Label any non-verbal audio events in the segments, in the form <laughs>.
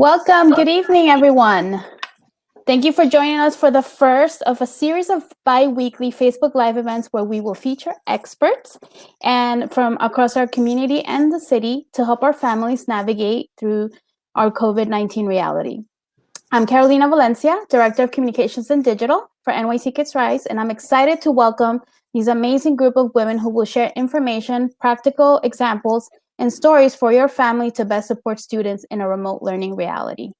Welcome. Good evening, everyone. Thank you for joining us for the first of a series of bi-weekly Facebook Live events where we will feature experts and from across our community and the city to help our families navigate through our COVID-19 reality. I'm Carolina Valencia, Director of Communications and Digital for NYC Kids Rise, and I'm excited to welcome these amazing group of women who will share information, practical examples, and stories for your family to best support students in a remote learning reality.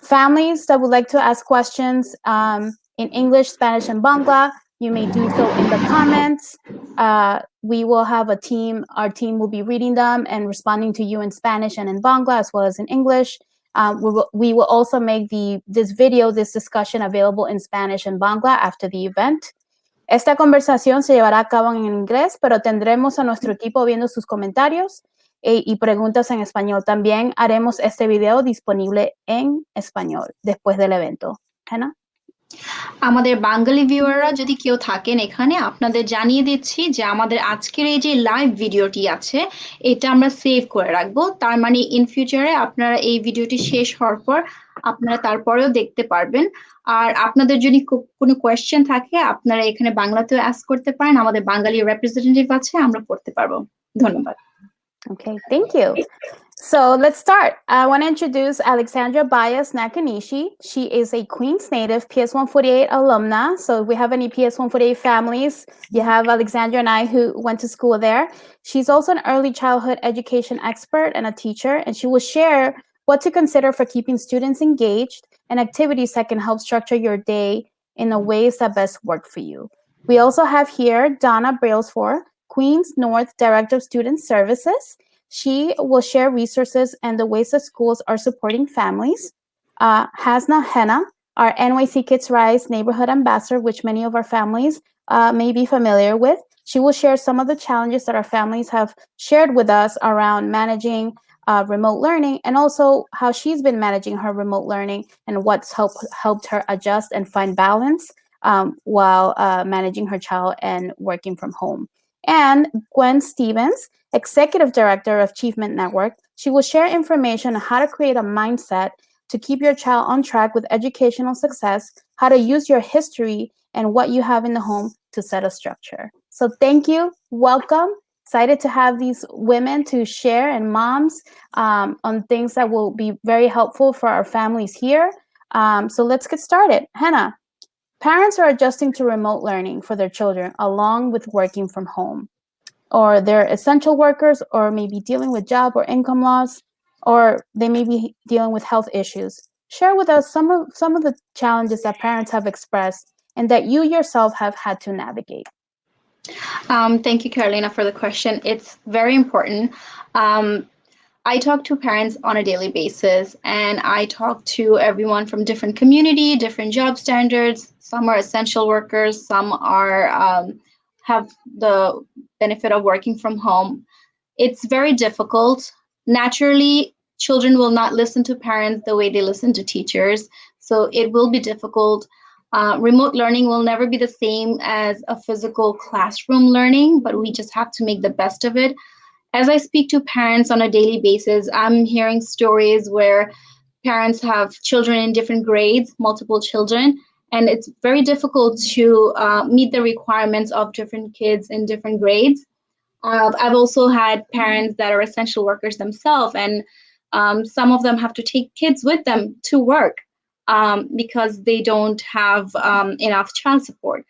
Families that would like to ask questions um, in English, Spanish, and Bangla, you may do so in the comments. Uh, we will have a team, our team will be reading them and responding to you in Spanish and in Bangla as well as in English. Um, we, will, we will also make the this video, this discussion available in Spanish and Bangla after the event. Esta conversación se llevará a cabo en inglés, pero tendremos a nuestro equipo viendo sus comentarios eh, y preguntas en español. También haremos este video disponible en español después del evento. Hannah? আমাদের বাঙালি ভিউয়াররা যদি কেউ থাকেন এখানে আপনাদের জানিয়ে দিচ্ছি যে আমাদের আজকের এই যে লাইভ ভিডিওটি আছে এটা আমরা সেভ করে রাখবো তার মানে ইন ফিউচারে আপনারা এই ভিডিওটি শেষ হওয়ার পর আপনারা তারপরেও দেখতে পারবেন আর আপনাদের যদি কোনো কোয়েশ্চেন থাকে আপনারা এখানে বাংলাতেও অ্যাস্ক করতে পারেন আমাদের বাঙালি রিপ্রেজেন্টেটিভ আছে আমরা পড়তে পারবো ধন্যবাদ Okay, thank you. So let's start. I want to introduce Alexandra Bias Nakanishi. She is a Queens native PS148 alumna. So if we have any PS148 families, you have Alexandra and I who went to school there. She's also an early childhood education expert and a teacher, and she will share what to consider for keeping students engaged and activities that can help structure your day in the ways that best work for you. We also have here Donna Brailsford, Queens North Director of Student Services. She will share resources and the ways that schools are supporting families. Uh, Hasna Henna, our NYC Kids Rise neighborhood ambassador, which many of our families uh, may be familiar with. She will share some of the challenges that our families have shared with us around managing uh, remote learning and also how she's been managing her remote learning and what's helped helped her adjust and find balance um, while uh, managing her child and working from home and Gwen Stevens, Executive Director of Achievement Network. She will share information on how to create a mindset to keep your child on track with educational success, how to use your history and what you have in the home to set a structure. So thank you, welcome. Excited to have these women to share and moms um, on things that will be very helpful for our families here. Um, so let's get started. Hannah, Parents are adjusting to remote learning for their children along with working from home. Or they're essential workers or maybe dealing with job or income loss, or they may be dealing with health issues. Share with us some of, some of the challenges that parents have expressed and that you yourself have had to navigate. Um, thank you, Carolina, for the question. It's very important. Um, I talk to parents on a daily basis and I talk to everyone from different community, different job standards. Some are essential workers, some are um, have the benefit of working from home. It's very difficult. Naturally, children will not listen to parents the way they listen to teachers. So it will be difficult. Uh, remote learning will never be the same as a physical classroom learning, but we just have to make the best of it as I speak to parents on a daily basis, I'm hearing stories where parents have children in different grades, multiple children, and it's very difficult to uh, meet the requirements of different kids in different grades. Uh, I've also had parents that are essential workers themselves, and um, some of them have to take kids with them to work um, because they don't have um, enough child support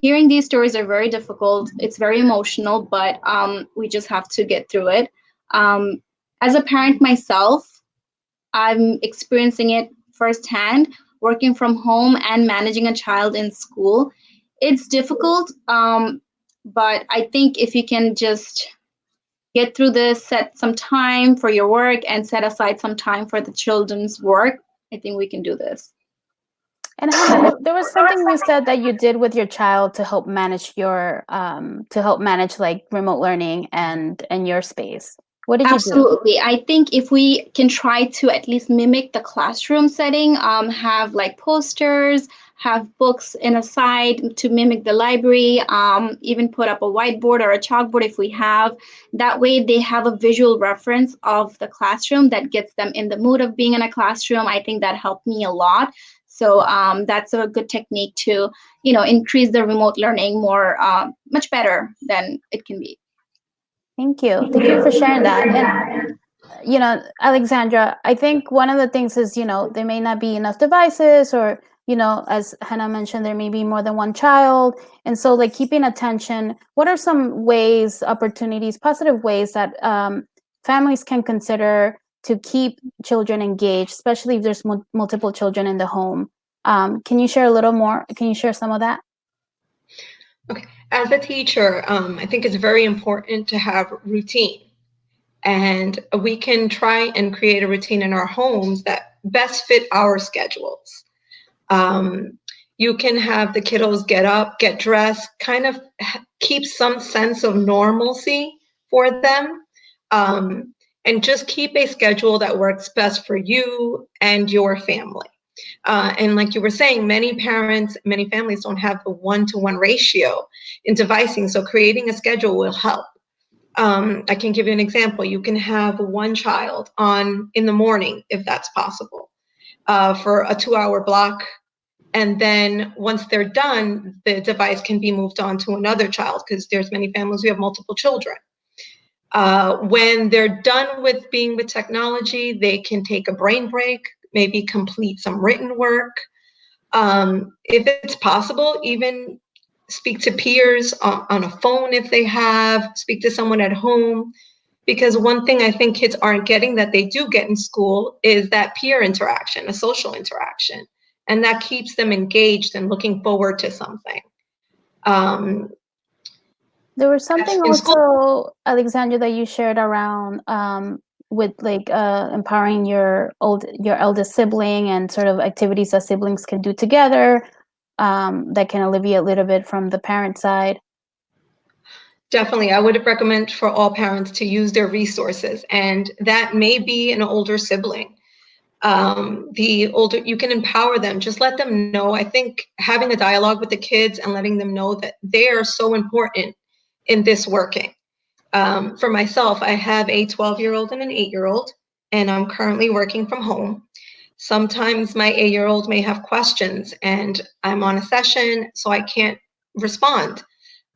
hearing these stories are very difficult. It's very emotional, but um, we just have to get through it. Um, as a parent myself, I'm experiencing it firsthand, working from home and managing a child in school. It's difficult, um, but I think if you can just get through this, set some time for your work and set aside some time for the children's work, I think we can do this. And Hannah, <coughs> there was something you said that you did with your child to help manage your um, to help manage like remote learning and and your space. What did Absolutely. you do? I think if we can try to at least mimic the classroom setting, um, have like posters, have books in a side to mimic the library, um, even put up a whiteboard or a chalkboard if we have. That way they have a visual reference of the classroom that gets them in the mood of being in a classroom. I think that helped me a lot. So um, that's a good technique to, you know, increase the remote learning more, uh, much better than it can be. Thank you. Thank you for sharing that. And you know, Alexandra, I think one of the things is, you know, there may not be enough devices or, you know, as Hannah mentioned, there may be more than one child. And so like keeping attention, what are some ways, opportunities, positive ways that um, families can consider to keep children engaged, especially if there's multiple children in the home? Um, can you share a little more? Can you share some of that? Okay. As a teacher, um, I think it's very important to have routine and we can try and create a routine in our homes that best fit our schedules. Um, you can have the kiddos get up, get dressed, kind of keep some sense of normalcy for them, um, and just keep a schedule that works best for you and your family. Uh, and like you were saying, many parents, many families don't have the one-to-one -one ratio in devising, so creating a schedule will help um, I can give you an example. You can have one child on in the morning, if that's possible, uh, for a two hour block. And then once they're done, the device can be moved on to another child because there's many families who have multiple children. Uh, when they're done with being with technology, they can take a brain break, maybe complete some written work. Um, if it's possible, even speak to peers on, on a phone if they have, speak to someone at home. Because one thing I think kids aren't getting that they do get in school is that peer interaction, a social interaction. And that keeps them engaged and looking forward to something. Um, there was something also, Alexandra, that you shared around um, with like uh, empowering your old your eldest sibling and sort of activities that siblings can do together um, that can alleviate a little bit from the parent side? Definitely, I would recommend for all parents to use their resources, and that may be an older sibling. Um, the older you can empower them, just let them know. I think having a dialogue with the kids and letting them know that they are so important in this working. Um, for myself, I have a 12 year old and an eight year old, and I'm currently working from home. Sometimes my eight year old may have questions and I'm on a session, so I can't respond.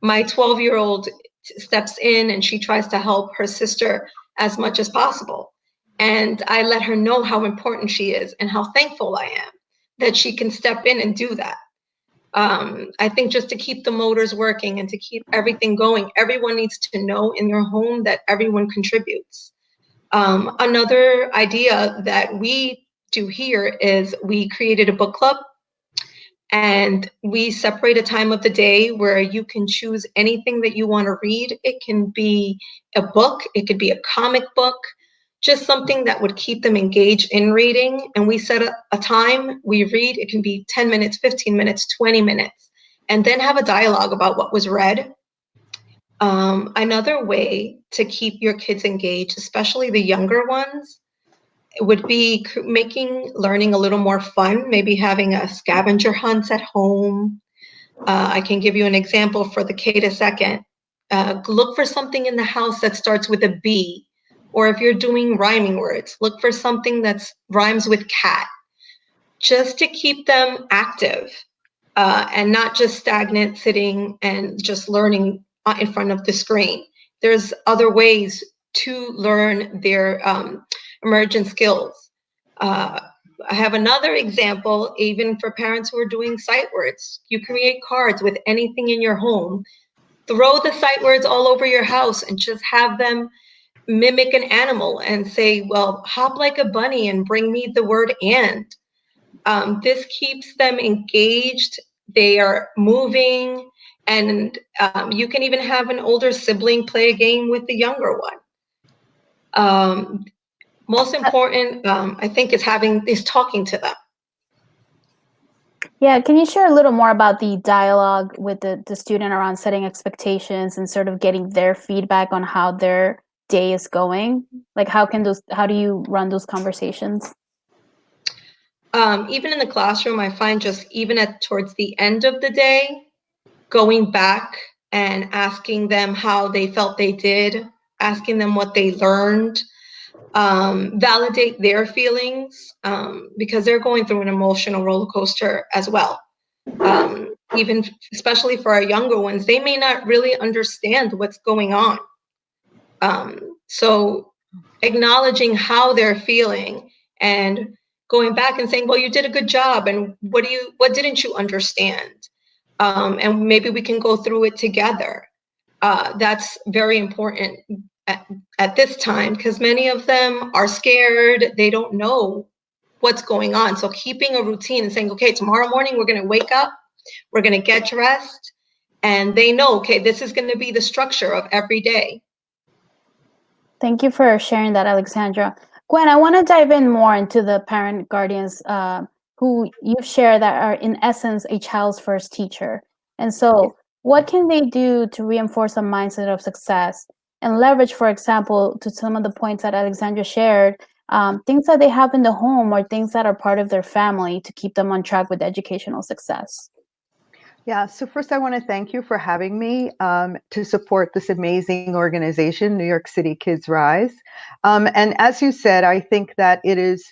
My 12 year old steps in and she tries to help her sister as much as possible. And I let her know how important she is and how thankful I am that she can step in and do that. Um, I think just to keep the motors working and to keep everything going, everyone needs to know in your home that everyone contributes. Um, another idea that we do here is we created a book club and we separate a time of the day where you can choose anything that you want to read. It can be a book, it could be a comic book, just something that would keep them engaged in reading. And we set a, a time, we read, it can be 10 minutes, 15 minutes, 20 minutes, and then have a dialogue about what was read. Um, another way to keep your kids engaged, especially the younger ones, would be making learning a little more fun, maybe having a scavenger hunt at home. Uh, I can give you an example for the K to second. Uh, look for something in the house that starts with a B, or if you're doing rhyming words, look for something that rhymes with cat, just to keep them active uh, and not just stagnant sitting and just learning in front of the screen. There's other ways to learn their um, emergent skills. Uh, I have another example, even for parents who are doing sight words. You create cards with anything in your home. Throw the sight words all over your house and just have them mimic an animal and say, well, hop like a bunny and bring me the word and. Um, this keeps them engaged. They are moving. And um, you can even have an older sibling play a game with the younger one. Um, most important, um, I think, is having is talking to them. Yeah, can you share a little more about the dialogue with the, the student around setting expectations and sort of getting their feedback on how their day is going? Like how can those how do you run those conversations? um, even in the classroom, I find just even at towards the end of the day, going back and asking them how they felt they did, asking them what they learned, um, validate their feelings um, because they're going through an emotional roller coaster as well. Um, even especially for our younger ones, they may not really understand what's going on. Um, so acknowledging how they're feeling and going back and saying, well, you did a good job. And what do you, what didn't you understand? Um, and maybe we can go through it together. Uh, that's very important at, at this time because many of them are scared. They don't know what's going on. So keeping a routine and saying, okay, tomorrow morning we're going to wake up, we're going to get dressed, and they know, okay, this is going to be the structure of every day. Thank you for sharing that, Alexandra. Gwen, I want to dive in more into the parent guardians uh, who you share that are in essence a child's first teacher. And so what can they do to reinforce a mindset of success and leverage, for example, to some of the points that Alexandra shared, um, things that they have in the home or things that are part of their family to keep them on track with educational success. Yeah, so first I want to thank you for having me um, to support this amazing organization, New York City Kids Rise. Um, and as you said, I think that it is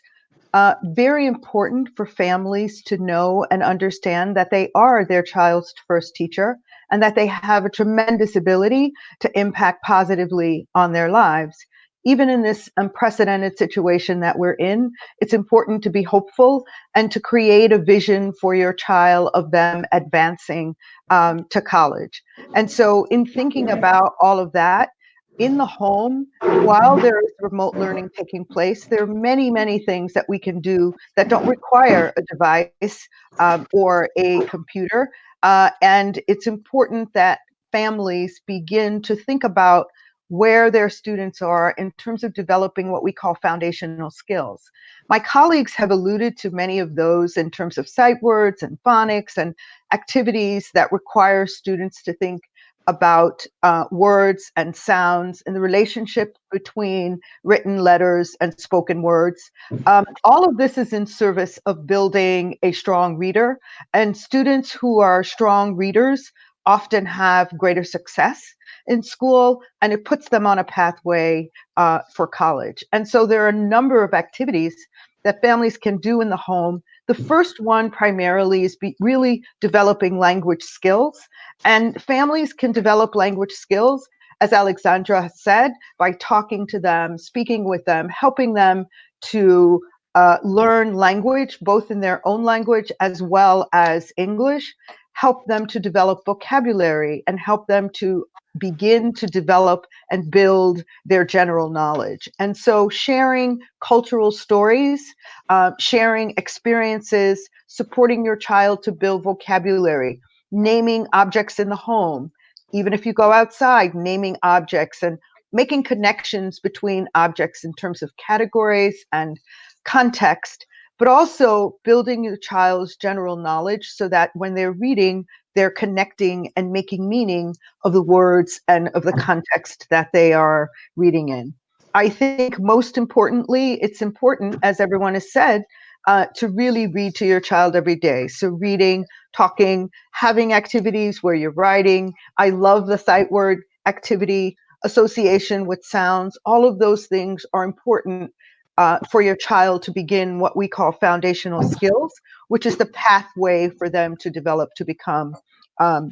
uh, very important for families to know and understand that they are their child's first teacher and that they have a tremendous ability to impact positively on their lives. Even in this unprecedented situation that we're in, it's important to be hopeful and to create a vision for your child of them advancing um, to college. And so, in thinking about all of that, in the home, while there is remote learning taking place, there are many, many things that we can do that don't require a device um, or a computer uh, and it's important that families begin to think about where their students are in terms of developing what we call foundational skills. My colleagues have alluded to many of those in terms of sight words and phonics and activities that require students to think about uh, words and sounds and the relationship between written letters and spoken words. Um, all of this is in service of building a strong reader, and students who are strong readers often have greater success in school and it puts them on a pathway uh, for college. And so there are a number of activities that families can do in the home. The first one primarily is really developing language skills, and families can develop language skills, as Alexandra said, by talking to them, speaking with them, helping them to uh, learn language, both in their own language as well as English, help them to develop vocabulary and help them to begin to develop and build their general knowledge. And so sharing cultural stories, uh, sharing experiences, supporting your child to build vocabulary, naming objects in the home, even if you go outside, naming objects and making connections between objects in terms of categories and context, but also building your child's general knowledge so that when they're reading, they're connecting and making meaning of the words and of the context that they are reading in. I think most importantly, it's important, as everyone has said, uh, to really read to your child every day. So reading, talking, having activities where you're writing. I love the sight word activity, association with sounds. All of those things are important uh, for your child to begin what we call foundational skills, which is the pathway for them to develop to become um,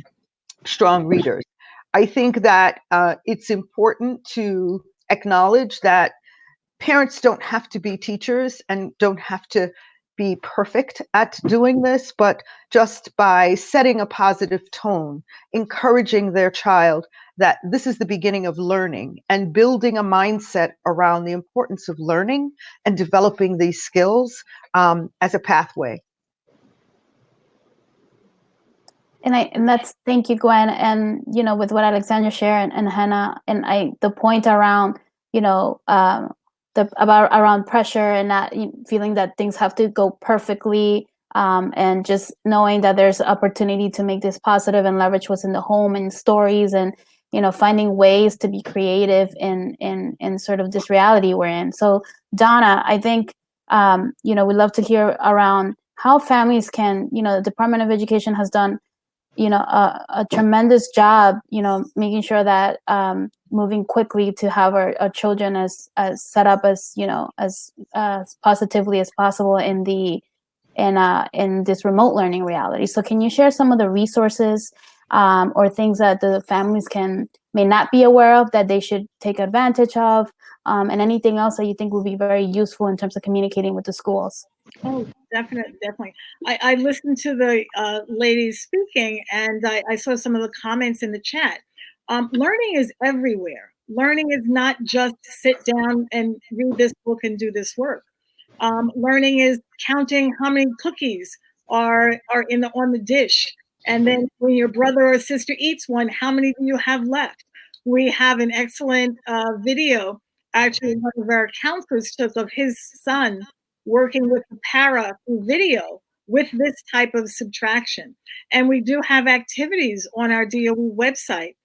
strong readers. I think that uh, it's important to acknowledge that parents don't have to be teachers and don't have to be perfect at doing this, but just by setting a positive tone, encouraging their child that this is the beginning of learning and building a mindset around the importance of learning and developing these skills um, as a pathway. And I and that's thank you, Gwen. And you know, with what Alexandra shared and, and Hannah, and I the point around, you know, um, the about around pressure and not feeling that things have to go perfectly um, and just knowing that there's opportunity to make this positive and leverage what's in the home and stories and you know finding ways to be creative in in in sort of this reality we're in so donna i think um, you know, we'd love to hear around how families can, you know, the Department of Education has done, you know, a, a tremendous job, you know, making sure that um, moving quickly to have our, our children as as set up as, you know, as as positively as possible in the in uh in this remote learning reality. So can you share some of the resources um, or things that the families can may not be aware of that they should take advantage of, um, and anything else that you think would be very useful in terms of communicating with the schools? Oh, definitely, definitely. I, I listened to the uh, ladies speaking, and I, I, saw some of the comments in the chat. Um, learning is everywhere. Learning is not just sit down and read this book and do this work. Um, learning is counting how many cookies are are in the on the dish and then when your brother or sister eats one, how many do you have left? We have an excellent uh, video, actually one of our counselors took of his son working with the para video with this type of subtraction. And we do have activities on our DOE website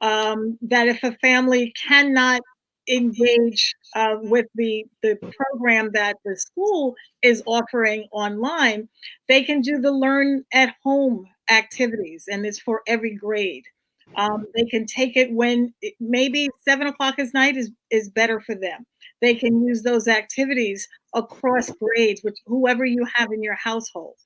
um, that if a family cannot engage uh, with the, the program that the school is offering online, they can do the learn at home activities and it's for every grade. Um, they can take it when it, maybe seven o'clock at night is, is better for them. They can use those activities across grades, which whoever you have in your household.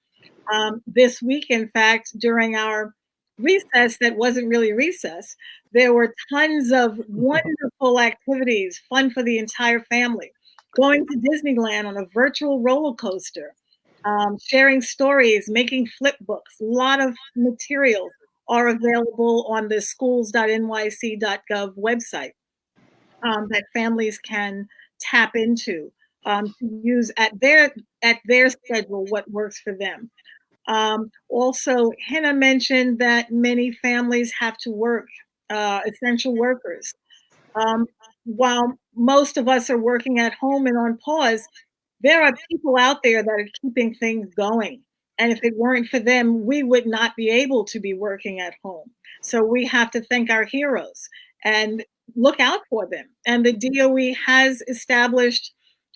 Um, this week, in fact, during our recess that wasn't really recess, there were tons of wonderful activities, fun for the entire family. Going to Disneyland on a virtual roller coaster, um, sharing stories, making flip books. A lot of materials are available on the schools.nyc.gov website um, that families can tap into um, to use at their at their schedule what works for them. Um, also, Hannah mentioned that many families have to work, uh, essential workers. Um, while most of us are working at home and on pause, there are people out there that are keeping things going. And if it weren't for them, we would not be able to be working at home. So we have to thank our heroes and look out for them. And the DOE has established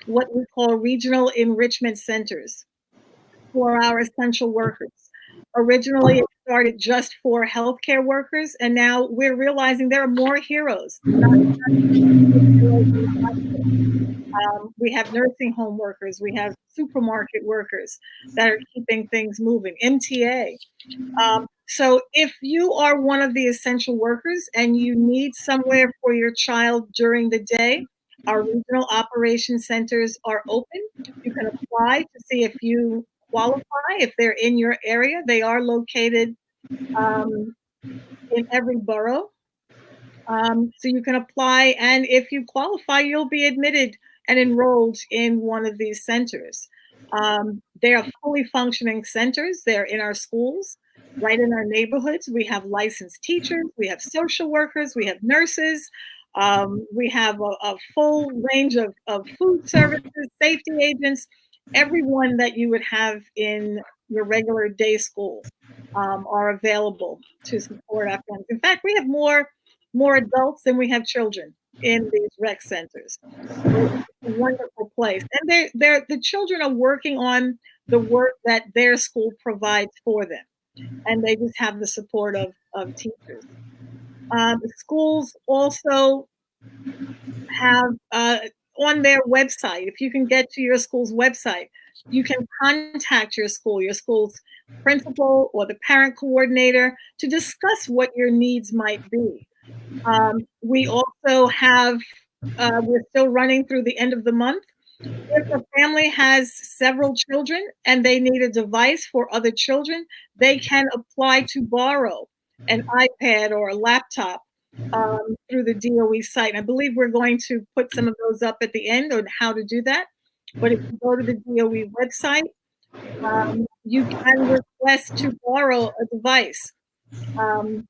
what we call regional enrichment centers for our essential workers. Originally, it started just for healthcare workers, and now we're realizing there are more heroes. Um, we have nursing home workers, we have supermarket workers that are keeping things moving, MTA. Um, so if you are one of the essential workers and you need somewhere for your child during the day, our regional operation centers are open. You can apply to see if you qualify, if they're in your area. They are located um, in every borough. Um, so you can apply, and if you qualify, you'll be admitted and enrolled in one of these centers. Um, they are fully functioning centers. They're in our schools, right in our neighborhoods. We have licensed teachers, we have social workers, we have nurses, um, we have a, a full range of, of food services, safety agents, everyone that you would have in your regular day school um, are available to support our Afghans. In fact, we have more more adults than we have children in these rec centers. Wonderful place. And they're, they're, the children are working on the work that their school provides for them. And they just have the support of, of teachers. Uh, the schools also have uh, on their website, if you can get to your school's website, you can contact your school, your school's principal or the parent coordinator to discuss what your needs might be. Um, we also have, uh, we're still running through the end of the month. If a family has several children and they need a device for other children, they can apply to borrow an iPad or a laptop um, through the DOE site. I believe we're going to put some of those up at the end on how to do that. But if you go to the DOE website, um, you can request to borrow a device. Um,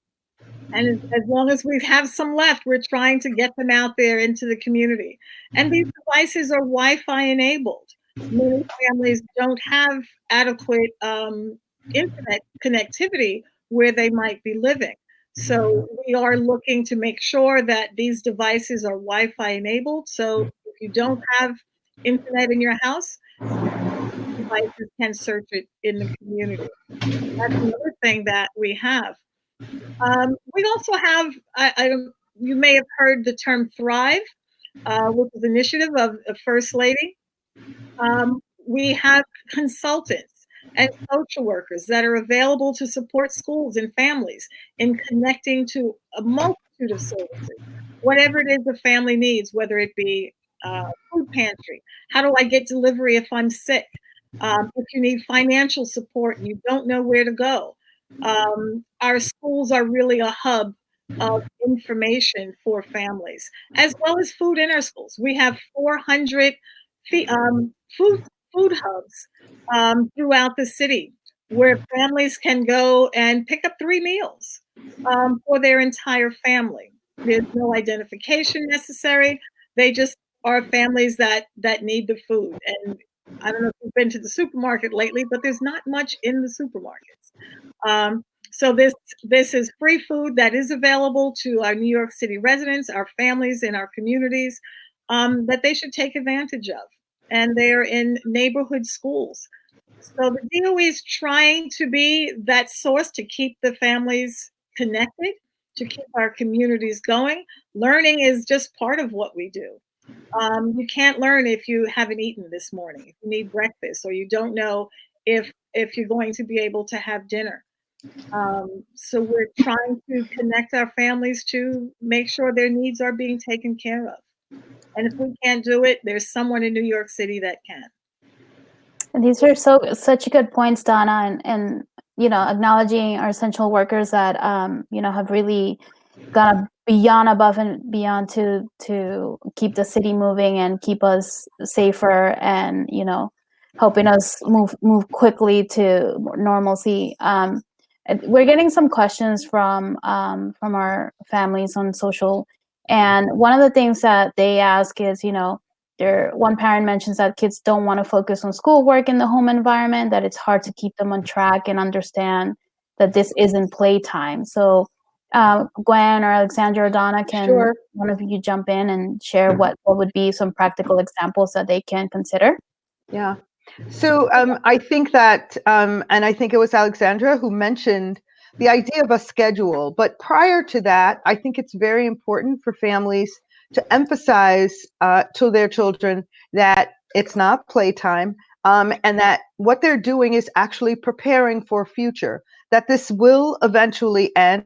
and as, as long as we have some left, we're trying to get them out there into the community. And these devices are Wi-Fi enabled. Many families don't have adequate um, internet connectivity where they might be living. So we are looking to make sure that these devices are Wi-Fi enabled. So if you don't have internet in your house, devices can search it in the community. That's another thing that we have. Um, we also have, I, I, you may have heard the term Thrive, uh, which is initiative of the First Lady. Um, we have consultants and social workers that are available to support schools and families in connecting to a multitude of services, whatever it is the family needs, whether it be uh, food pantry, how do I get delivery if I'm sick, um, if you need financial support and you don't know where to go. Um, our schools are really a hub of information for families, as well as food in our schools. We have 400 um, food food hubs um, throughout the city where families can go and pick up three meals um, for their entire family. There's no identification necessary. They just are families that that need the food. And I don't know if you've been to the supermarket lately, but there's not much in the supermarkets. Um, so this this is free food that is available to our New York City residents, our families and our communities, um, that they should take advantage of. And they're in neighborhood schools. So the DOE is trying to be that source to keep the families connected, to keep our communities going. Learning is just part of what we do. Um, you can't learn if you haven't eaten this morning, if you need breakfast, or you don't know if if you're going to be able to have dinner. Um, so we're trying to connect our families to make sure their needs are being taken care of. And if we can't do it, there's someone in New York City that can. And these are so such good points, Donna, and and you know acknowledging our essential workers that um, you know have really gone beyond above and beyond to to keep the city moving and keep us safer and you know helping us move move quickly to normalcy. Um, we're getting some questions from um, from our families on social, and one of the things that they ask is, you know, there one parent mentions that kids don't want to focus on schoolwork in the home environment, that it's hard to keep them on track and understand that this isn't playtime. So, uh, Gwen or Alexandra or Donna, can sure. one of you jump in and share what what would be some practical examples that they can consider? Yeah. So um, I think that, um, and I think it was Alexandra who mentioned the idea of a schedule. But prior to that, I think it's very important for families to emphasize uh, to their children that it's not playtime um, and that what they're doing is actually preparing for future, that this will eventually end.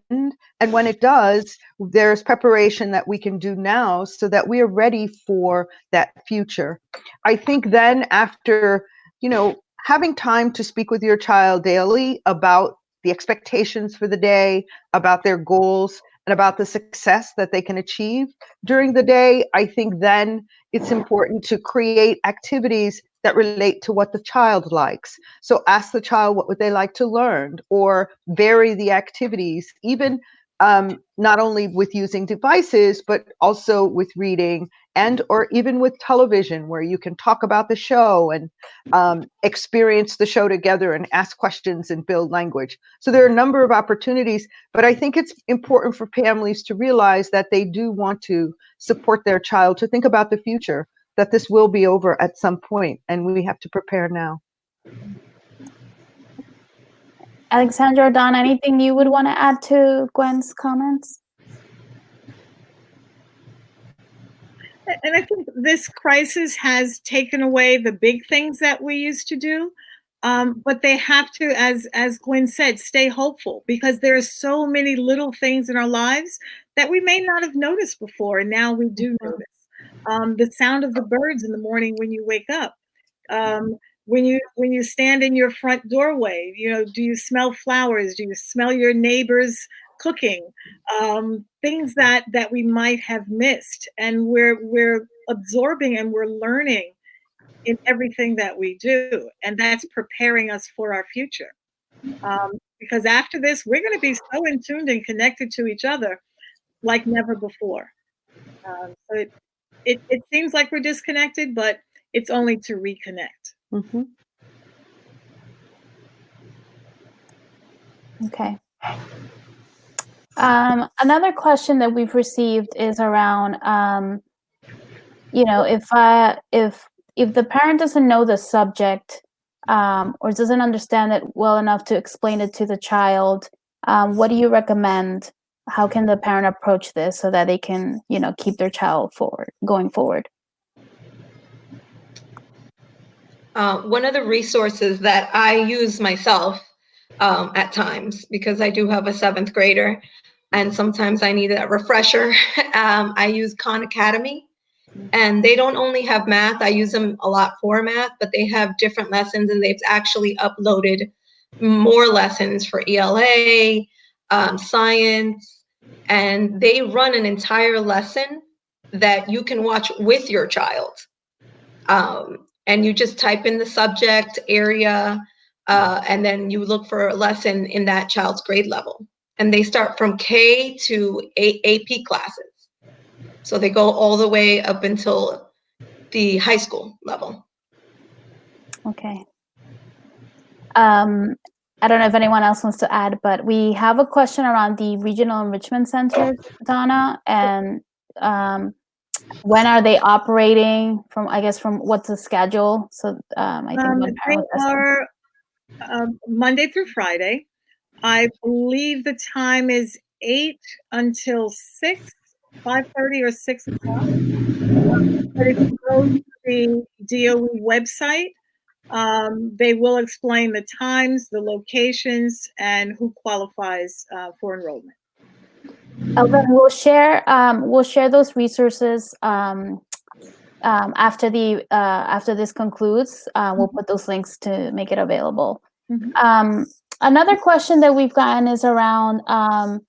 And when it does, there's preparation that we can do now so that we are ready for that future. I think then after, you know, having time to speak with your child daily about the expectations for the day, about their goals, and about the success that they can achieve during the day, I think then it's important to create activities that relate to what the child likes. So ask the child what would they like to learn or vary the activities, even um, not only with using devices, but also with reading and or even with television where you can talk about the show and um, experience the show together and ask questions and build language. So there are a number of opportunities, but I think it's important for families to realize that they do want to support their child, to think about the future, that this will be over at some point and we have to prepare now. Alexandra or Don, anything you would want to add to Gwen's comments? And I think this crisis has taken away the big things that we used to do. Um, but they have to, as as Gwen said, stay hopeful because there are so many little things in our lives that we may not have noticed before, and now we do mm-hmm. notice. Um, the sound of the birds in the morning when you wake up, um, when you when you stand in your front doorway you know do you smell flowers? Do you smell your neighbors cooking? Um, things that that we might have missed and we're we're absorbing and we're learning in everything that we do and that's preparing us for our future. Um, because after this we're going to be so in tuned and connected to each other like never before. Um, so it, it, it seems like we're disconnected but it's only to reconnect Mm-hmm. Okay. Um, another question that we've received is around, um, you know, if I if if the parent doesn't know the subject um, or doesn't understand it well enough to explain it to the child, um, what do you recommend? How can the parent approach this so that they can, you know, keep their child forward, going forward? Uh, one of the resources that I use myself um, at times, because I do have a seventh grader, and sometimes I need a refresher, <laughs> um, I use Khan Academy. And they don't only have math, I use them a lot for math, but they have different lessons and they've actually uploaded more lessons for ELA, um, science, and they run an entire lesson that you can watch with your child. Um, and you just type in the subject area, uh, and then you look for a lesson in that child's grade level. And they start from K to a AP classes. So they go all the way up until the high school level. Okay. Um, I don't know if anyone else wants to add, but we have a question around the regional enrichment centers, Donna, and um, when are they operating? From I guess from what's the schedule? So um, I think Um, they parent was asking. are um, Monday through Friday. I believe the time is eight until six, five thirty or six o'clock. But if you go to the DOE website, um, they will explain the times, the locations, and who qualifies uh, for enrollment. Elvin, we'll share um, we'll share those resources um, um, after the uh, after this concludes. Uh, we'll put those links to make it available. Mhm. Um, another question that we've gotten is around um,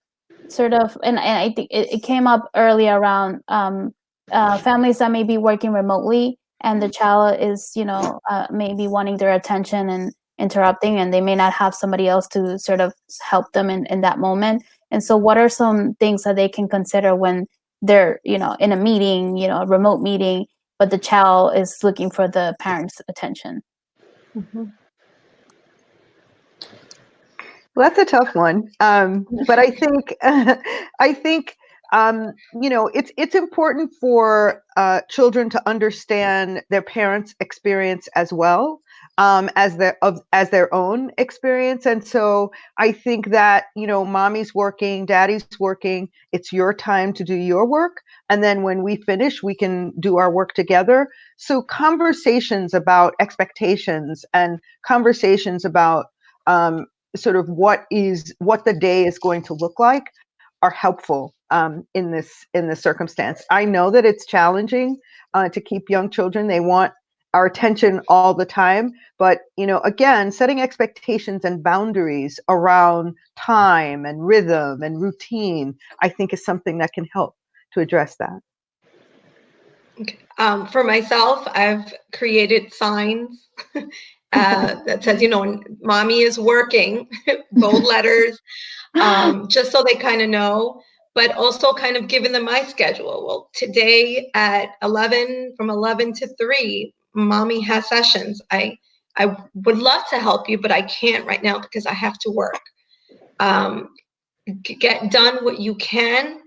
sort of, and, and I think it, it came up earlier around um, uh, families that may be working remotely and the child is, you know, uh, maybe wanting their attention and interrupting, and they may not have somebody else to sort of help them in, in that moment. And so, what are some things that they can consider when they're, you know, in a meeting, you know, a remote meeting, but the child is looking for the parent's attention? Well, that's a tough one. Um, but I think <laughs> I think um, you know it's it's important for uh, children to understand their parents' experience as well um, as their of as their own experience. And so I think that you know, mommy's working, daddy's working. It's your time to do your work, and then when we finish, we can do our work together. So conversations about expectations and conversations about um, sort of what is what the day is going to look like are helpful um, in this in this circumstance. I know that it's challenging uh, to keep young children. They want our attention all the time, but you know, again, setting expectations and boundaries around time and rhythm and routine, I think, is something that can help to address that. Um, for myself, I've created signs <laughs> uh, that says, you know, mommy is working, <laughs> bold letters, <laughs> um, just so they kind of know, but also kind of giving them my schedule. Well, today at 11, from 11 to 3, mommy has sessions. I, I would love to help you, but I can't right now because I have to work. Um, get done what you can.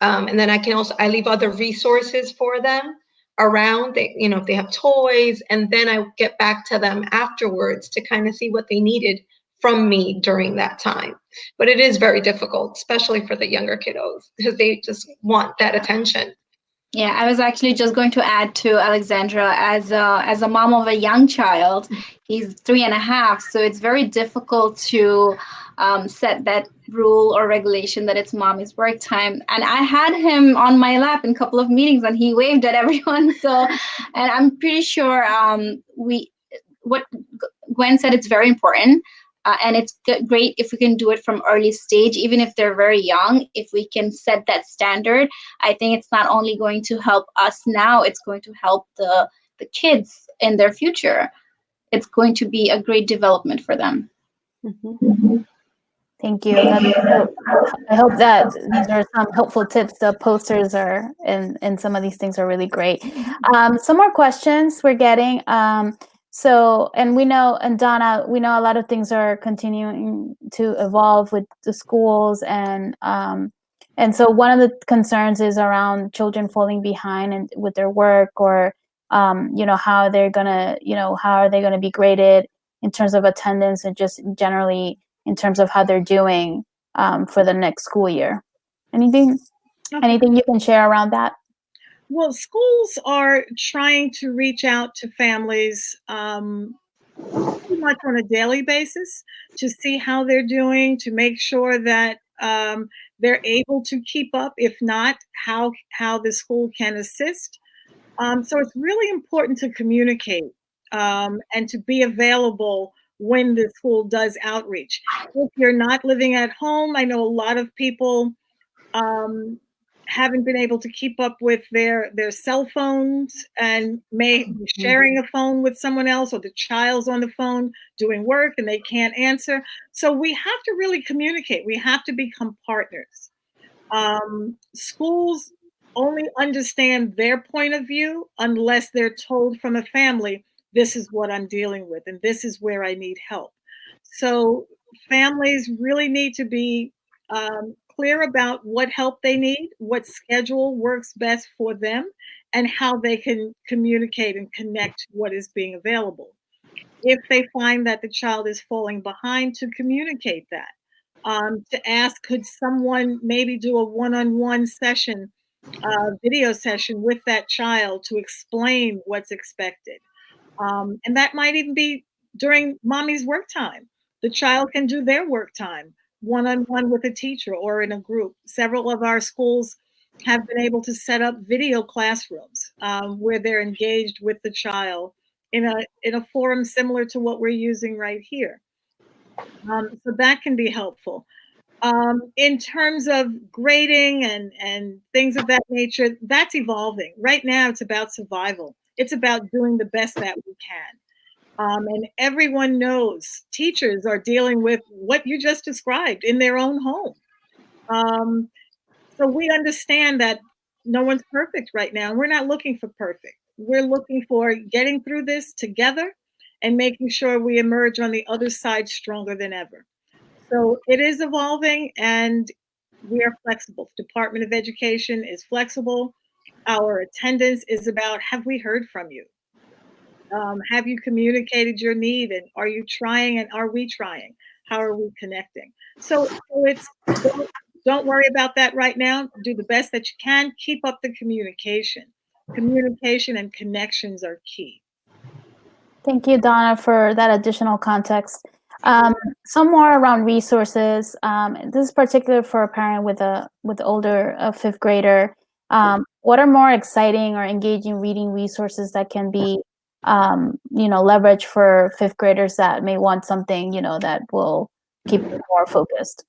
Um, and then I can also, I leave other resources for them around they you know if they have toys and then i get back to them afterwards to kind of see what they needed from me during that time but it is very difficult especially for the younger kiddos because they just want that attention Yeah, I was actually just going to add to Alexandra as a, as a mom of a young child. He's three and a half, so it's very difficult to um, set that rule or regulation that it's mommy's work time. And I had him on my lap in a couple of meetings, and he waved at <laughs> everyone. So, and I'm pretty sure um, we what Gwen said it's very important. Uh, and it's great if we can do it from early stage even if they're very young if we can set that standard i think it's not only going to help us now it's going to help the the kids in their future it's going to be a great development for them Thank you. I hope that these are some helpful tips. The posters are and and some of these things are really great. Um, some more questions we're getting. Um, so and we know and Donna, we know a lot of things are continuing to evolve with the schools and um, and so one of the concerns is around children falling behind and with their work or um, you know, how they're gonna, you know, how are they gonna be graded in terms of attendance and just generally in terms of how they're doing um, for the next school year. Anything, Okay. anything you can share around that? Well, schools are trying to reach out to families um, pretty much on a daily basis to see how they're doing, to make sure that um, they're able to keep up. If not, how how the school can assist. Um, so it's really important to communicate um, and to be available when the school does outreach. If you're not living at home, I know a lot of people um, haven't been able to keep up with their their cell phones and may be sharing a phone with someone else or the child's on the phone doing work and they can't answer. So we have to really communicate. We have to become partners. Um, schools only understand their point of view unless they're told from a family this is what i'm dealing with and this is where i need help. So families really need to be um, clear about what help they need, what schedule works best for them, and how they can communicate and connect what is being available. If they find that the child is falling behind, to communicate that. Um, to ask, could someone maybe do a one-on-one session, uh, video session with that child to explain what's expected? Um, and that might even be during mommy's work time. The child can do their work time one-on-one with a teacher or in a group. Several of our schools have been able to set up video classrooms um, where they're engaged with the child in a in a forum similar to what we're using right here. Um, so that can be helpful. Um, in terms of grading and and things of that nature, that's evolving. Right now, it's about survival. It's about doing the best that we can. Um, and everyone knows teachers are dealing with what you just described in their own home. Um, so we understand that no one's perfect right now. We're not looking for perfect. We're looking for getting through this together and making sure we emerge on the other side stronger than ever. So it is evolving and we are flexible. Department of Education is flexible. Our attendance is about, have we heard from you? Um, have you communicated your need and are you trying and are we trying? How are we connecting? So, so it's don't, worry about that right now. Do the best that you can. Keep up the communication. Communication and connections are key. Thank you, Donna, for that additional context. Um, some more around resources. Um, this is particular for a parent with a with older a fifth grader. Um, what are more exciting or engaging reading resources that can be, um, you know, leverage for fifth graders that may want something, you know, that will keep more focused?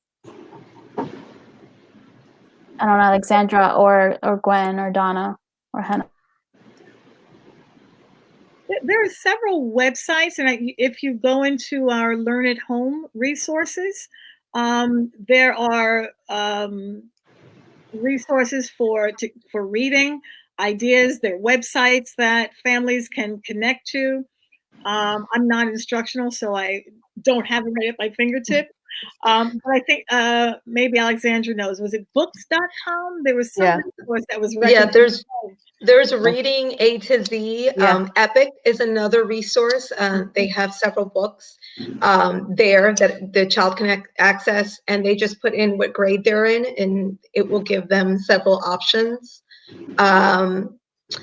I don't know, Alexandra or or Gwen or Donna or Hannah. There- There are several websites, and I- if you go into our Learn at Home resources, um, there are um, resources for to, for reading, ideas. There are websites that families can connect to. Um, I'm not instructional, so I don't have it right at my fingertip. Um, but I think uh, maybe Alexandra knows. Was it books.com? There was some Yeah. resource that was Yeah, there's there's reading A to Z. Yeah. Um, Epic is another resource. Uh, they have several books um, there that the child can access, and they just put in what grade they're in, and it will give them several options. Um,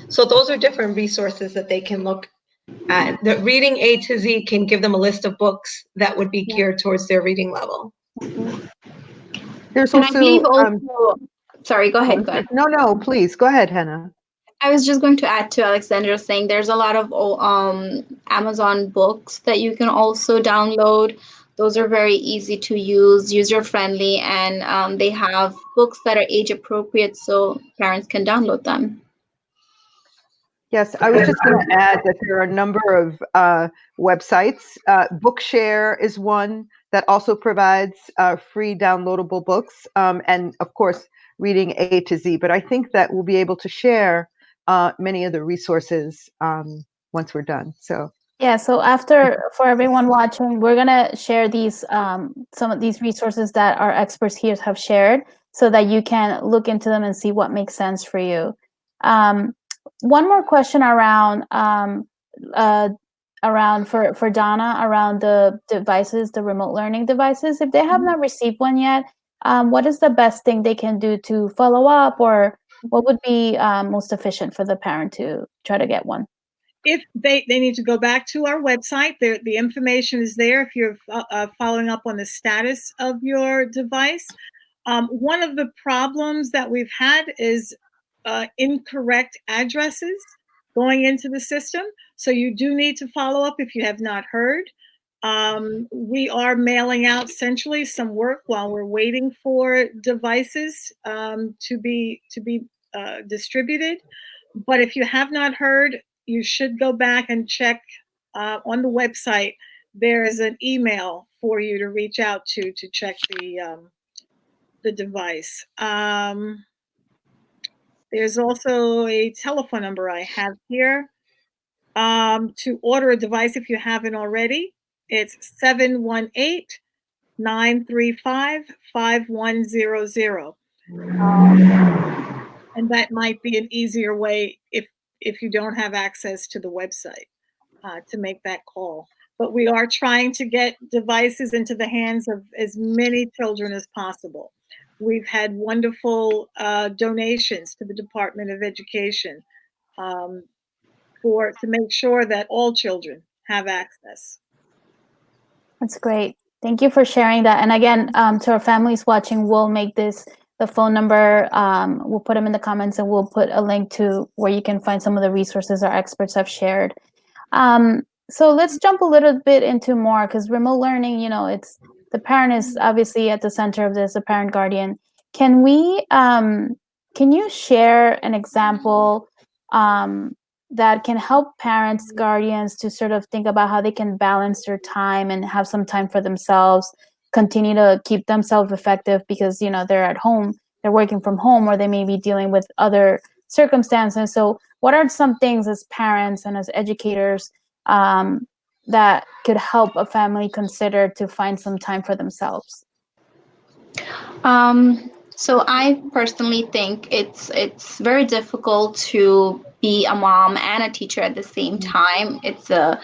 so those are different resources that they can look at. The reading A to Z can give them a list of books that would be geared towards their reading level. There's And I also, um, sorry, go ahead, go ahead. no, no, please, go ahead, Hannah. I was just going to add to Alexandra saying there's a lot of oh, um, Amazon books that you can also download. Those are very easy to use, user friendly, and um, they have books that are age appropriate so parents can download them. Yes, I was just going to add that there are a number of uh, websites. Uh, Bookshare is one that also provides uh, free downloadable books, um, and of course, reading A to Z. But I think that we'll be able to share uh, many of the resources um, once we're done. So Yeah, so after, for everyone watching, we're gonna share these, um, some of these resources that our experts here have shared so that you can look into them and see what makes sense for you. Um, one more question around um, uh, around for for Donna around the devices, the remote learning devices. If they have Mm-hmm. not received one yet, um, what is the best thing they can do to follow up, or what would be um, most efficient for the parent to try to get one? If they, they need to go back to our website, the, the information is there if you're uh, uh, following up on the status of your device. Um, one of the problems that we've had is uh, incorrect addresses going into the system. So you do need to follow up if you have not heard. Um, we are mailing out centrally some work while we're waiting for devices um, to be to be uh, distributed. But if you have not heard, you should go back and check uh, on the website. There is an email for you to reach out to to check the um, the device. Um, there's also a telephone number I have here um, to order a device if you haven't already. It's 718 935 5100. Um, And that might be an easier way if if you don't have access to the website uh, to make that call. But we are trying to get devices into the hands of as many children as possible. We've had wonderful uh, donations to the Department of Education um, for to make sure that all children have access. That's great. Thank you for sharing that. And again, um, to our families watching, we'll make this the phone number. Um, we'll put them in the comments, and we'll put a link to where you can find some of the resources our experts have shared. Um, so let's jump a little bit into more because remote learning, you know, it's the parent is obviously at the center of this, the parent guardian. Can we, um, can you share an example um, that can help parents, guardians to sort of think about how they can balance their time and have some time for themselves, continue to keep themselves effective because, you know, they're at home, they're working from home, or they may be dealing with other circumstances. So, what are some things as parents and as educators um, that could help a family consider to find some time for themselves? Um, so I personally think it's it's very difficult to be a mom and a teacher at the same time. It's a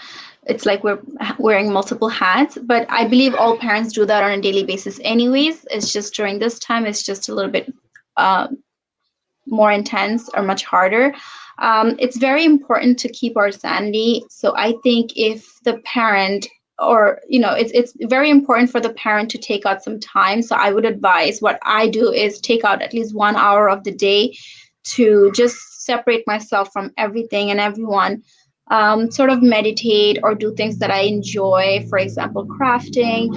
it's like we're wearing multiple hats, but I believe all parents do that on a daily basis anyways. It's just during this time it's just a little bit uh, more intense or much harder. Um, it's very important to keep our sanity. So I think if the parent or you know it's it's very important for the parent to take out some time so i would advise what i do is take out at least one hour of the day to just separate myself from everything and everyone um, sort of meditate or do things that i enjoy for example crafting.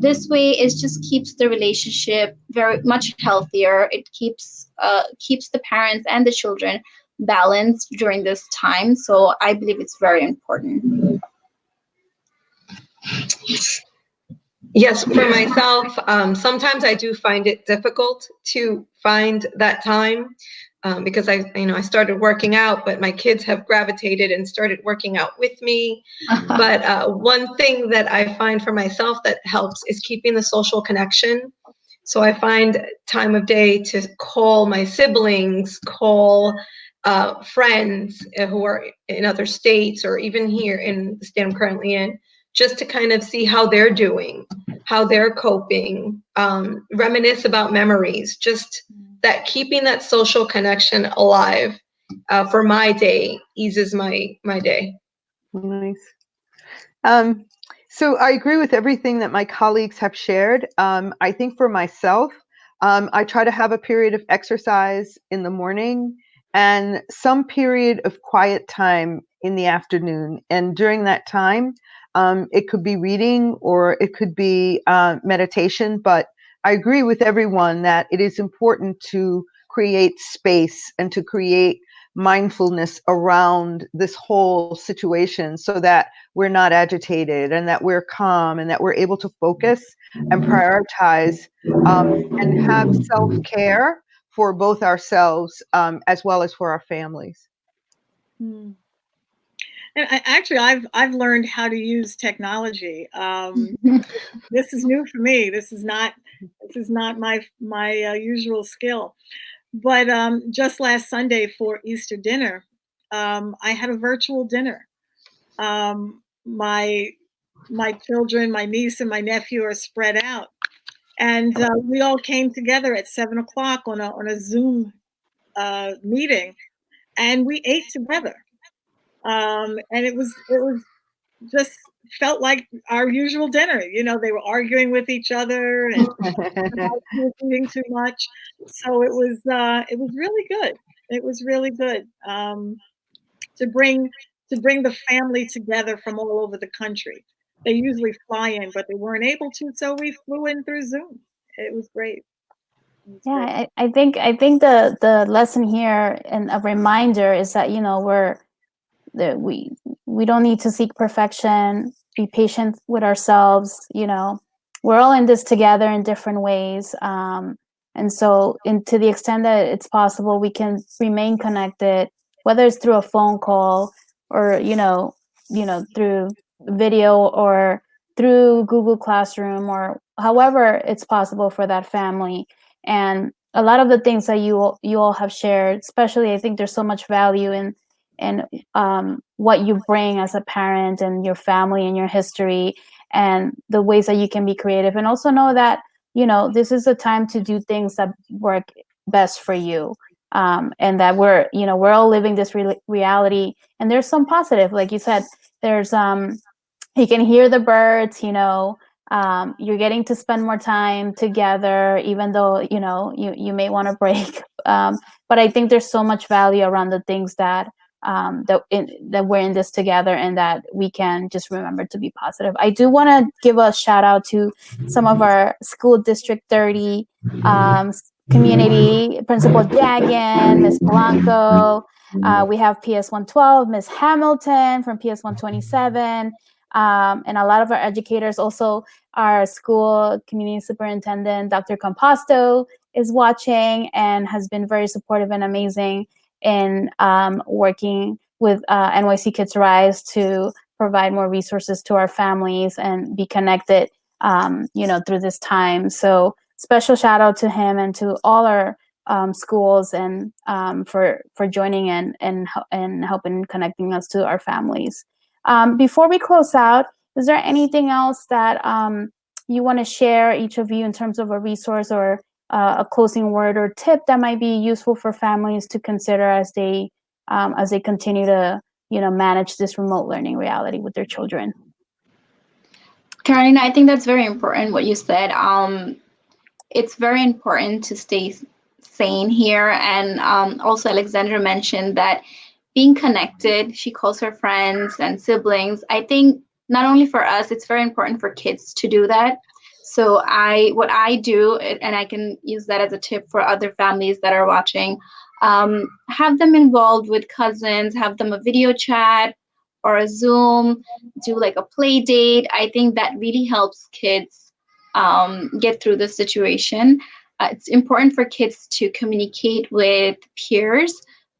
This way it just keeps the relationship very much healthier. It keeps uh, keeps the parents and the children balanced during this time. So i believe it's very important. Yes, for myself, um, sometimes I do find it difficult to find that time um, because I, you know, I started working out, but my kids have gravitated and started working out with me. <laughs> But uh, one thing that I find for myself that helps is keeping the social connection. So I find time of day to call my siblings, call uh, friends who are in other states or even here in the state I'm currently in, just to kind of see how they're doing, how they're coping, um, reminisce about memories, just that keeping that social connection alive uh, for my day eases my my day. Nice. Um, so I agree with everything that my colleagues have shared. Um, I think for myself, um, I try to have a period of exercise in the morning and some period of quiet time in the afternoon. And during that time, um, it could be reading or it could be uh, meditation. But I agree with everyone that it is important to create space and to create mindfulness around this whole situation so that we're not agitated and that we're calm and that we're able to focus and prioritize um, and have self-care for both ourselves um, as well as for our families. Hmm. And I, actually, I've I've learned how to use technology. Um, <laughs> this is new for me. This is not this is not my my uh, usual skill. But um, just last Sunday for Easter dinner, um, I had a virtual dinner. Um, my my children, my niece and my nephew are spread out, and uh, we all came together at seven o'clock on a on a Zoom uh, meeting, and we ate together. Um, and it was it was just felt like our usual dinner. You know, they were arguing with each other and <laughs> eating too much. So it was uh, it was really good. It was really good um, to bring to bring the family together from all over the country. They usually fly in, but they weren't able to, so we flew in through Zoom. It was great. It was Yeah, great. I, I think I think the the lesson here and a reminder is that you know we're that we we don't need to seek perfection. Be patient with ourselves. You know, we're all in this together in different ways. Um, and so, in to the extent that it's possible, we can remain connected, whether it's through a phone call or you know, you know, through video or through Google Classroom or however it's possible for that family. And a lot of the things that you you all have shared, especially I think there's so much value in in um, what you bring as a parent and your family and your history and the ways that you can be creative and also know that you know this is a time to do things that work best for you um, and that we're you know we're all living this re- reality and there's some positive like you said there's um you can hear the birds you know um, you're getting to spend more time together even though you know you, you may want to break <laughs> um, but i think there's so much value around the things that um, that in, that we're in this together and that we can just remember to be positive. I do want to give a shout out to some of our school district 30 um, community principal jagan miss blanco uh, we have ps 112 miss hamilton from ps 127 um, and a lot of our educators also our school community superintendent dr composto is watching and has been very supportive and amazing in um, working with uh, nyc kids rise to provide more resources to our families and be connected um, you know through this time. So special shout out to him and to all our um, schools and um, for for joining in and and helping connecting us to our families. Um, before we close out, is there anything else that um, you want to share, each of you, in terms of a resource or uh, a closing word or tip that might be useful for families to consider as they um, as they continue to you know manage this remote learning reality with their children? Carolina, I think that's very important what you said. Um, it's very important to stay sane here. And um, also, Alexandra mentioned that being connected, she calls her friends and siblings. I think not only for us, it's very important for kids to do that. So I, what I do, and I can use that as a tip for other families that are watching, um, have them involved with cousins, have them a video chat or a Zoom, do like a play date. I think that really helps kids um, get through the situation. Uh, it's important for kids to communicate with peers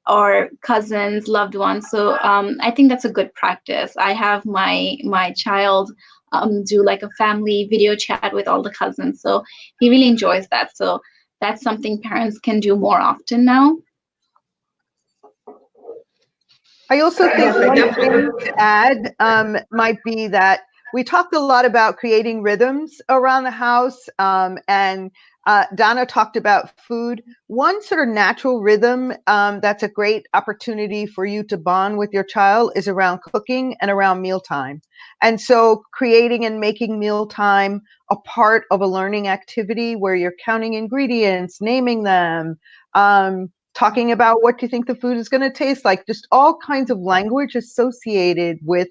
or cousins, loved ones. So um, I think that's a good practice. I have my my child um, do like a family video chat with all the cousins. So he really enjoys that. So that's something parents can do more often now. I also think one thing to add um, might be that we talked a lot about creating rhythms around the house, um, and uh, Donna talked about food. One sort of natural rhythm um, that's a great opportunity for you to bond with your child is around cooking and around mealtime. And so, creating and making mealtime a part of a learning activity where you're counting ingredients, naming them, um, talking about what you think the food is going to taste like, just all kinds of language associated with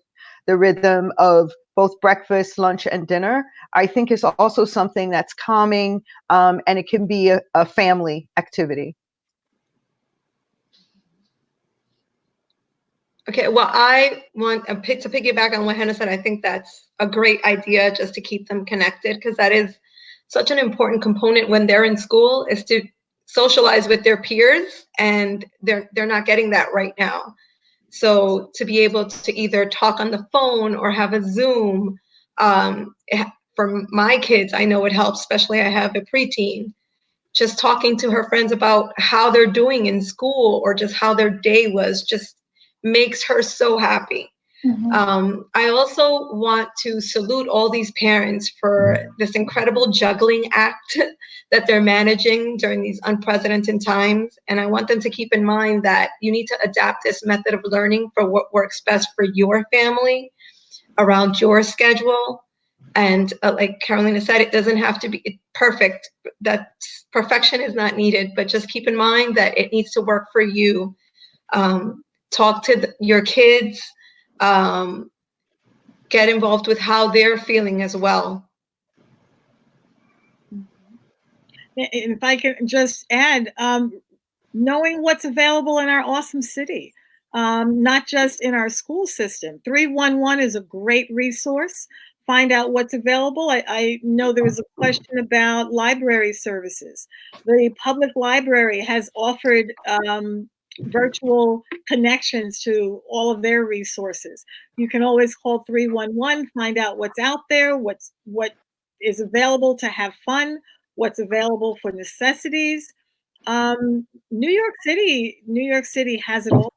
the rhythm of both breakfast, lunch, and dinner, I think is also something that's calming um, and it can be a, a family activity. Okay, well, I want to piggyback on what Hannah said. I think that's a great idea just to keep them connected because that is such an important component when they're in school is to socialize with their peers and they're they're not getting that right now. So to be able to either talk on the phone or have a Zoom, um, for my kids, I know it helps, especially I have a preteen. Just talking to her friends about how they're doing in school or just how their day was, just makes her so happy. Mhm. Um, I also want to salute all these parents for this incredible juggling act <laughs> that they're managing during these unprecedented times. And I want them to keep in mind that you need to adapt this method of learning for what works best for your family around your schedule. And uh, like Carolina said, it doesn't have to be perfect. That perfection is not needed, but just keep in mind that it needs to work for you. Um, talk to your kids um, get involved with how they're feeling as well. if I can just add, um, knowing what's available in our awesome city, um, not just in our school system. 311 is a great resource. Find out what's available. I, I know there was a question about library services. The public library has offered um, virtual connections to all of their resources. You can always call 311, find out what's out there, what's what is available to have fun, what's available for necessities. Um, New York City, New York City has it all.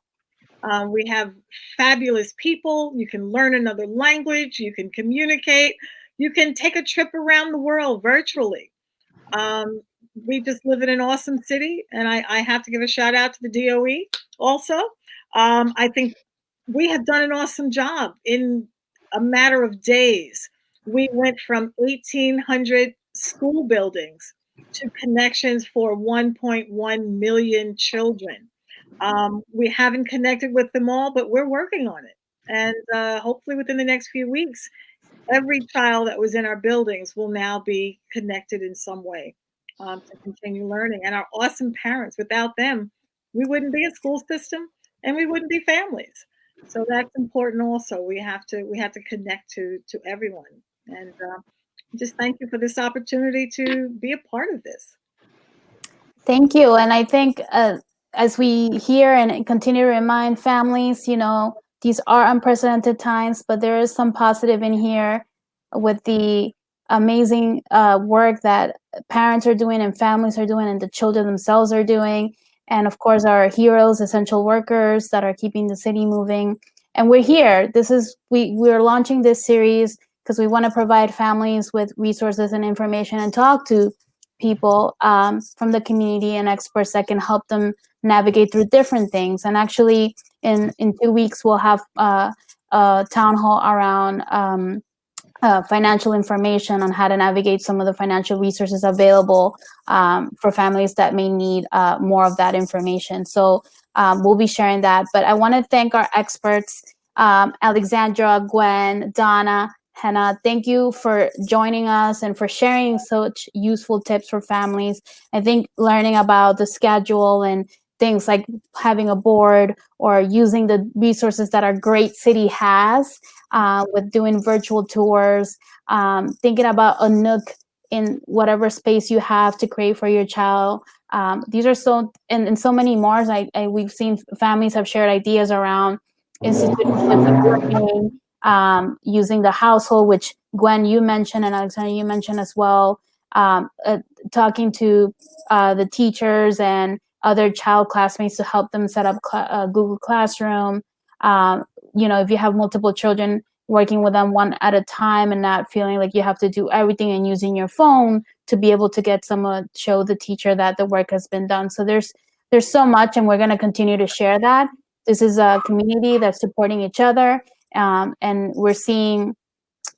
Um, we have fabulous people. You can learn another language. You can communicate. You can take a trip around the world virtually. Um, we just live in an awesome city, and I, I, have to give a shout out to the DOE also. Um, I think we have done an awesome job in a matter of days. We went from 1,800 school buildings to connections for 1.1 million children. Um, we haven't connected with them all, but we're working on it. And uh, hopefully within the next few weeks, every child that was in our buildings will now be connected in some way um, to continue learning. And our awesome parents, without them, we wouldn't be a school system and we wouldn't be families. So that's important also. We have to we have to connect to to everyone. And uh, just thank you for this opportunity to be a part of this. Thank you. And I think uh, as we hear and continue to remind families, you know, these are unprecedented times, but there is some positive in here with the amazing uh, work that parents are doing and families are doing and the children themselves are doing. And of course, our heroes, essential workers that are keeping the city moving. And we're here. This is, we, we're launching this series because we want to provide families with resources and information and talk to people um, from the community and experts that can help them navigate through different things. And actually, in in two weeks, we'll have uh, a town hall around um, uh, financial information on how to navigate some of the financial resources available um, for families that may need uh, more of that information. So um, we'll be sharing that. But I want to thank our experts, um, Alexandra, Gwen, Donna, Hannah, thank you for joining us and for sharing such useful tips for families. I think learning about the schedule and things like having a board or using the resources that our great city has uh, with doing virtual tours, um, thinking about a nook in whatever space you have to create for your child. Um, these are so, and, and so many more. I, I, we've seen families have shared ideas around institutions um, using the household, which Gwen, you mentioned, and Alexandra, you mentioned as well, um, uh, talking to uh, the teachers and other child classmates to help them set up cl uh, Google Classroom. Um, you know, if you have multiple children, working with them one at a time and not feeling like you have to do everything and using your phone to be able to get someone show the teacher that the work has been done. So there's there's so much, and we're going to continue to share that. This is a community that's supporting each other um, and we're seeing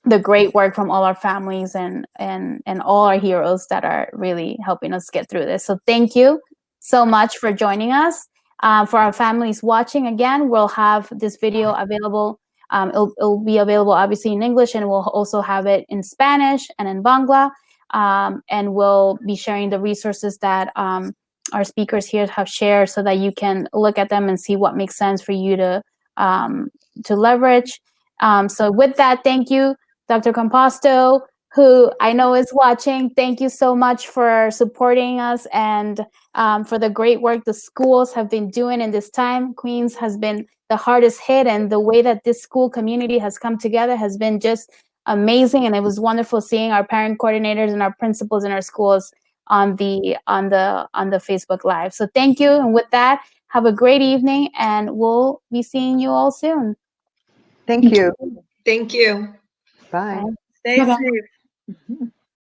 the great work from all our families and and and all our heroes that are really helping us get through this. So thank you so much for joining us. Uh, for our families watching again, we'll have this video available. Um, it'll, it'll, be available obviously in English and we'll also have it in Spanish and in Bangla. Um, and we'll be sharing the resources that um, our speakers here have shared so that you can look at them and see what makes sense for you to um, to leverage. Um, so with that, thank you, Dr. Composto, who I know is watching. Thank you so much for supporting us and um, for the great work the schools have been doing in this time. Queens has been the hardest hit and the way that this school community has come together has been just amazing. And it was wonderful seeing our parent coordinators and our principals in our schools on the on the on the Facebook Live. So thank you. And with that, Have a great evening, and we'll be seeing you all soon. Thank you. Thank you. Bye. Stay Bye-bye. safe. <laughs>